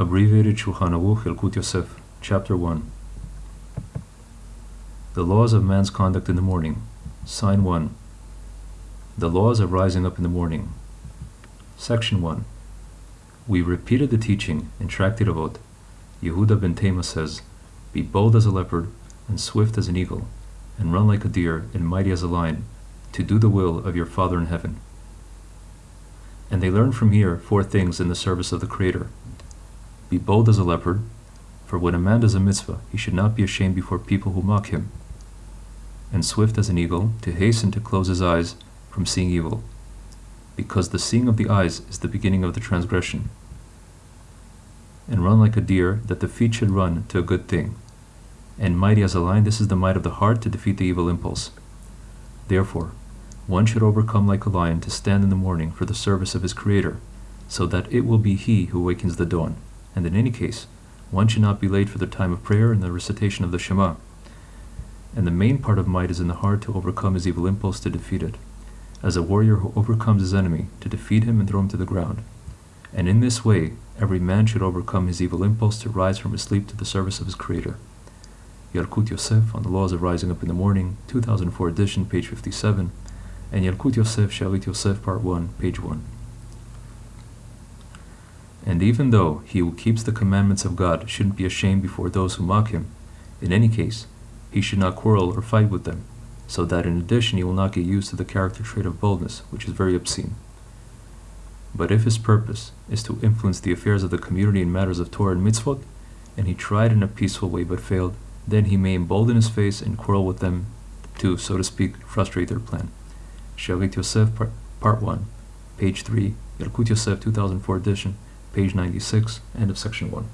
Abbreviated Shulchan Aruch Yosef, Chapter 1 The Laws of Man's Conduct in the Morning, Sign 1 The Laws of Rising Up in the Morning, Section 1 We repeated the teaching in Tractate Avot. Yehuda ben Tema says, Be bold as a leopard, and swift as an eagle, and run like a deer, and mighty as a lion, to do the will of your Father in heaven. And they learn from here four things in the service of the Creator. Be bold as a leopard, for when a man does a mitzvah, he should not be ashamed before people who mock him. And swift as an eagle, to hasten to close his eyes from seeing evil, because the seeing of the eyes is the beginning of the transgression. And run like a deer, that the feet should run to a good thing. And mighty as a lion, this is the might of the heart to defeat the evil impulse. Therefore, one should overcome like a lion to stand in the morning for the service of his Creator, so that it will be he who awakens the dawn and in any case, one should not be late for the time of prayer and the recitation of the Shema. And the main part of might is in the heart to overcome his evil impulse to defeat it, as a warrior who overcomes his enemy to defeat him and throw him to the ground. And in this way, every man should overcome his evil impulse to rise from his sleep to the service of his Creator. Yalkut Yosef on the laws of rising up in the morning, 2004 edition, page 57, and Yalkut Yosef Shalit Yosef, part 1, page 1. And even though he who keeps the commandments of God shouldn't be ashamed before those who mock him, in any case, he should not quarrel or fight with them, so that in addition he will not get used to the character trait of boldness, which is very obscene. But if his purpose is to influence the affairs of the community in matters of Torah and mitzvot, and he tried in a peaceful way but failed, then he may embolden his face and quarrel with them to, so to speak, frustrate their plan. Shalit Yosef, part, part 1, page 3, Yalkut Yosef, 2004 edition, page 96, end of section 1.